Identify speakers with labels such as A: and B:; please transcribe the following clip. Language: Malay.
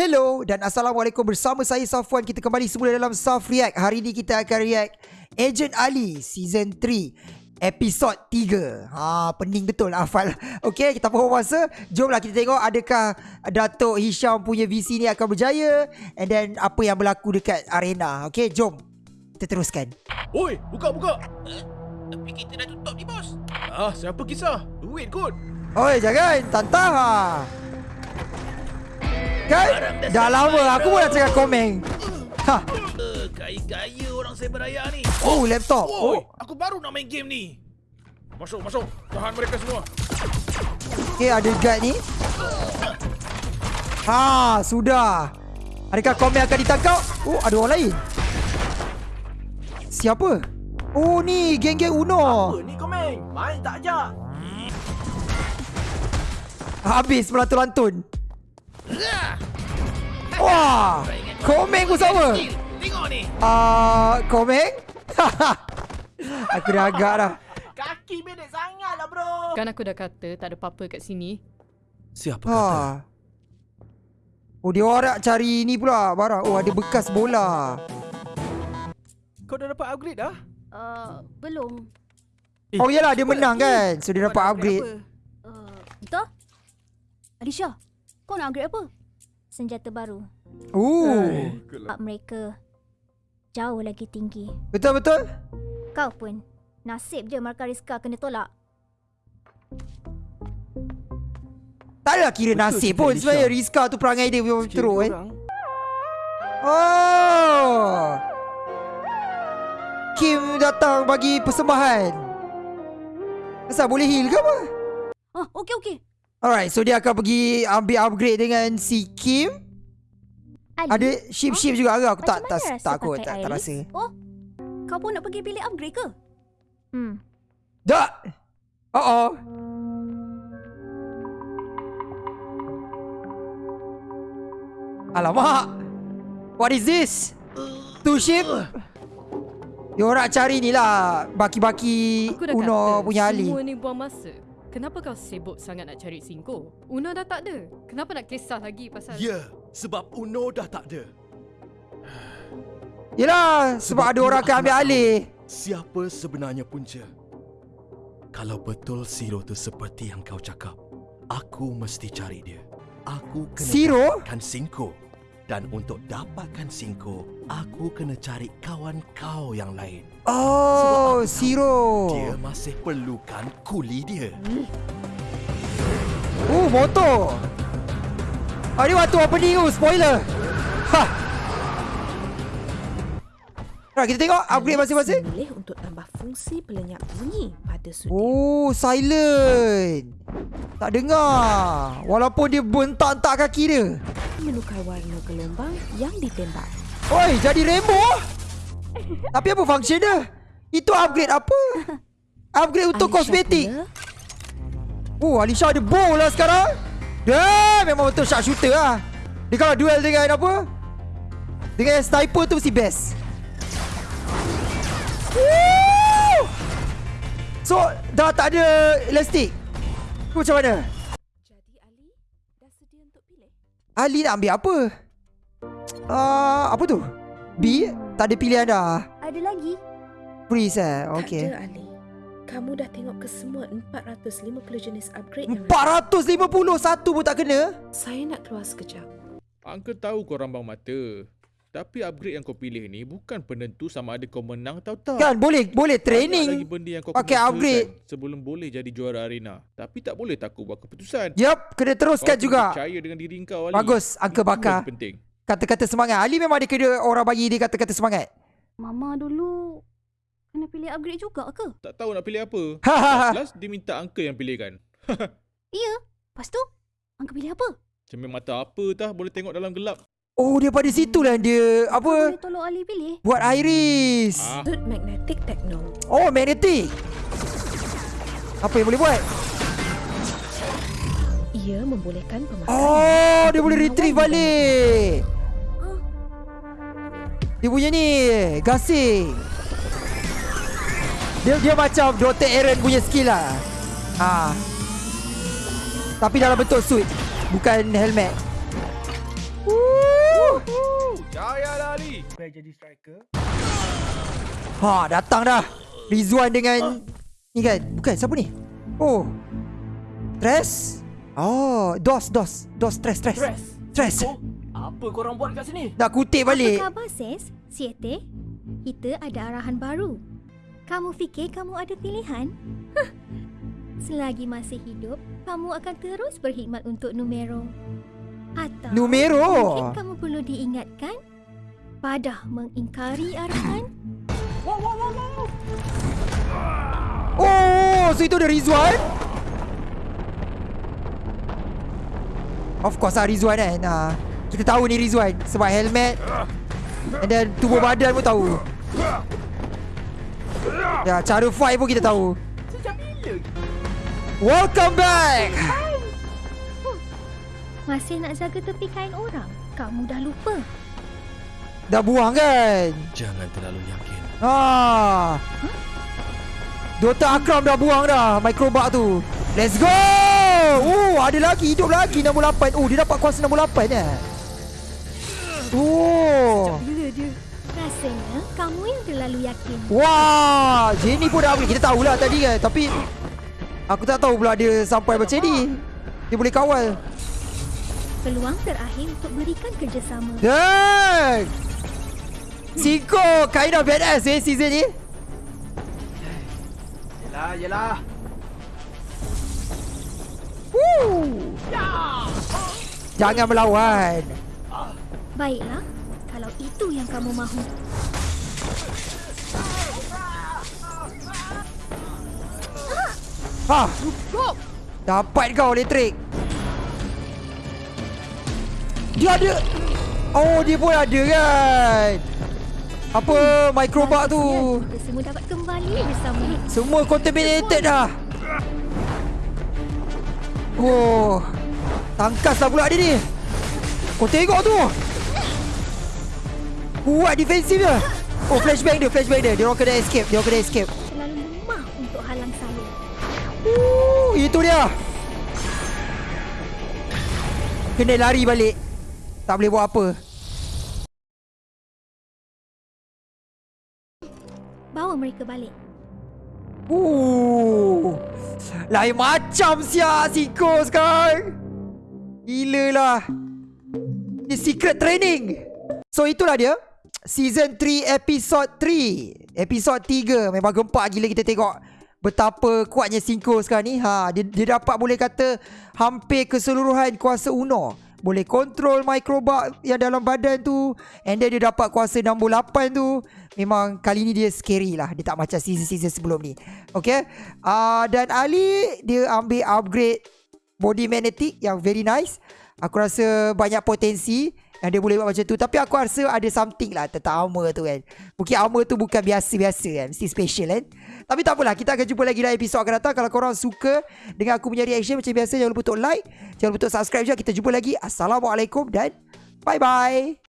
A: Hello dan Assalamualaikum. Bersama saya Safwan Kita kembali semula dalam Saf React. Hari ini kita akan react Agent Ali Season 3 Episod 3 Ha, pening betul hafal Okay, kita pun masa. Jomlah kita tengok adakah Datuk Hisham punya VC ni akan berjaya. And then apa yang berlaku dekat arena. Okay, jom Kita teruskan.
B: Oi, buka buka.
C: Tapi kita dah tutup ni bos.
B: Ah, siapa kisah? Duit kot.
A: Oi, jangan. Tantah ha. Kan? Dah lama aku pun dah cakap komen Ha.
C: Gaya-gaya orang cyber raya ni
A: Oh, laptop
C: Oi, aku baru nak main game ni
B: Masuk, masuk. Tahan mereka semua.
A: Okay, ada guard ni. Ha, sudah. Adakah komen akan ditangkap? Oh, ada orang lain. Siapa? Oh, ni geng-geng Uno.
B: ni komeng? Main tak ajak.
A: Habis melantun-lantun. Wah, komeng pun sama.
C: Tengok ni
A: Ah, uh, komeng? Aku dah agak dah.
B: Kaki bedek sangat lah bro.
D: Kan aku dah kata tak ada apa-apa kat sini.
B: Siapa
A: Ha. Oh, dia orang cari ni pula barang. Oh, ada bekas bola.
B: Kau dah dapat upgrade dah?
E: Uh, belum.
A: Oh, iyalah dia menang kan. So, dia dapat upgrade.
E: Uh, betul? Alisha, kau nak upgrade apa? Senjata baru.
A: Oh.
E: Up mereka jauh lagi tinggi.
A: Betul-betul?
E: Kau pun nasib je markah Rizka kena tolak.
A: Tak adalah kira
B: Betul
A: nasib pun. Sebenarnya Rizka tu perangai dia memang teruk
B: korang.
A: Oh Kim datang bagi persembahan Kenapa boleh heal ke apa?
E: Oh, okey okey.
A: Alright so dia akan pergi ambil upgrade dengan si Kim
E: Ali,
A: Ada ship-ship juga ke? Aku tak,
E: macam
A: tak, tak
E: pakai
A: tak, tak rasa
E: Oh, kau pun nak pergi pilih upgrade ke? Hmm,
A: Tak Oh oh Alamak What is this? Two ship? Dia orang cari ni lah Baki-baki
D: Aku
A: Uno
D: kata
A: punya Ali
D: semua ni buang masa. Kenapa kau sibuk sangat nak cari Singko? Una dah tak ada. Kenapa nak kisah lagi pasal...
F: Ya, sebab Uno dah tak ada.
A: Yelah Sebab, ada orang akan ambil alih
F: Siapa sebenarnya punca? Kalau betul Zero tu seperti yang kau cakap, aku mesti cari dia. Aku kena
A: Zero?
F: dapatkan Singko. Dan untuk dapatkan Singko, aku kena cari kawan kau yang lain.
A: Oh Zero
F: Dia masih perlukan kuli dia.
A: Oh motor Ah ni waktu opening tu Spoiler. Ha. Right, kita tengok upgrade masing-masing.
G: Boleh untuk tambah fungsi pelenyap bunyi pada sudut.
A: Oh silent. Tak dengar. Walaupun dia bentak-entak kaki dia
G: Menukar warna gelombang yang ditembak.
A: Oi jadi rainbow? Tapi apa function dia? Itu upgrade apa? Upgrade untuk
G: Alisha
A: kosmetik.
G: pula,
A: Oh Alisha ada bow lah sekarang. Dah memang betul sharpshooter lah. Dia kalau duel dengan apa? Dengan sniper tu mesti best. Woo! So dah tak ada elastik? Macam mana
G: Jadi Ali dah sedia untuk pilih?
A: Ali nak ambil apa uh, Apa tu B Tak ada pilihan dah
E: ada lagi.
A: Freeze eh Okay
G: Tak ada Ali. Kamu dah tengok ke semua 450 jenis upgrade yang ada.
A: 451 pun tak kena
G: Saya nak keluar sekejap.
B: Uncle tahu kau rambang mata. Tapi upgrade yang kau pilih ni bukan penentu sama ada kau menang atau tak.
A: Kan boleh Boleh
B: Banyak lagi
A: training
B: benda yang kau
A: pakai
B: kena
A: upgrade.
B: sebelum boleh jadi juara arena. Tapi tak boleh takut buat keputusan.
A: Yup Kena teruskan
B: kau
A: juga
B: Percaya dengan diri kau Ali.
A: Bagus
B: Itu
A: Bakar
B: penting.
A: Kata-kata semangat Ali memang dia kena Orang bagi dia kata-kata semangat
E: Mama dulu kena pilih upgrade juga ke?
B: Tak tahu nak pilih apa. Last dia minta uncle yang pilihkan.
E: Ya. Lepas tu, Angka pilih apa?
B: Cermin mata apa tah boleh tengok dalam gelap.
A: Oh daripada situ lah dia Apa
E: boleh tolong Ali pilih?
A: Buat iris
B: Ah,
G: Sudut magnetic techno.
A: Oh magnetic Apa yang boleh buat
G: Ia membolehkan pemakaian.
A: Oh dia boleh retrieve balik Dia punya ni Gasing Dia dia macam Dr. Aaron punya skill lah ha. Tapi dalam bentuk suit Bukan helmet.
C: Payahlah Ali.
A: Ha, datang dah. Rizwan dengan ni kan. Bukan siapa ni? Oh. Stress? Oh, dos dos. Dos stress stress.
H: Stress.
A: Stress.
H: Apa korang buat kat sini?
A: Nak kutip balik.
E: Apa khabar, Ses? Siete? Kita ada arahan baru. Kamu fikir kamu ada pilihan? Hah. Selagi masih hidup, kamu akan terus berkhidmat untuk Numero. Atau
A: Numero.
E: mungkin kamu perlu diingatkan pada mengingkari arahan
A: Oh, so itu ada Rizwan? Of course lah Rizwan kan. Ha. Kita tahu ni Rizwan sebab helmet and then tubuh badan pun tahu. Ya, cara fight pun kita tahu.
H: Sejak bila?
A: Welcome back.
E: Masih nak jaga tepi kain orang? Kamu dah lupa.
A: Dah buang kan?
F: Jangan terlalu yakin.
A: Ha. Dr. Akram dah buang dah microbug tu. Let's go! Oh, ada lagi hidup lagi 68. Oh, dia dapat kuasa 68 eh. Oh.
E: Rasanya kamu yang terlalu yakin.
A: Wah, Jenny pun dah upgrade. Kita tahulah tadi kan. Tapi aku tak tahu pula dia sampai macam ni. Dia boleh kawal.
E: Peluang terakhir untuk berikan kerjasama.
A: Dan Siko kind of badass eh season ni.
H: Yelah, yelah.
A: Woo. Jangan melawan.
E: Baiklah, kalau itu yang kamu mahu.
A: Ha. Dapat kau elektrik. Dia ada. Oh, dia pun ada kan. Apa microbug tu?
E: Semua dapat kembali bersama.
A: Semua contaminated dah. Oh. Tangkas lah pula dia ni. Kau tengok tu. Kuat defensif dia. Oh, flashbang dia, flashbang dia. Dia orang kena escape, dia orang kena escape.
E: Terlalu lemah untuk halang saya.
A: Uh, itu dia. Kena lari balik. Tak boleh buat apa.
E: Bawa mereka balik.
A: Uh. Lain macam siap Siko sekarang. Gila lah. Ni secret training. So itulah dia. Season 3 episode 3. Episode 3 memang gempak gila kita tengok betapa kuatnya Sinko sekarang ni. Ha, dia, dia dapat boleh kata hampir keseluruhan kuasa Uno. Boleh kontrol microbug yang dalam badan tu. And then dia dapat kuasa 68 tu. Memang kali ni dia scary lah. Dia tak macam season-season sebelum ni. Okay. Uh, dan Ali dia ambil upgrade body magnetic yang very nice. Aku rasa banyak potensi yang dia boleh buat macam tu. Tapi aku rasa ada something lah tentang armor tu kan. Mungkin armor tu bukan biasa-biasa kan. Mesti special kan. Tapi tak apalah. Kita akan jumpa lagi dalam episod akan datang. Kalau korang suka dengan aku punya reaction macam biasa. Jangan lupa untuk like. Jangan lupa untuk subscribe juga. Kita jumpa lagi. Assalamualaikum dan bye-bye.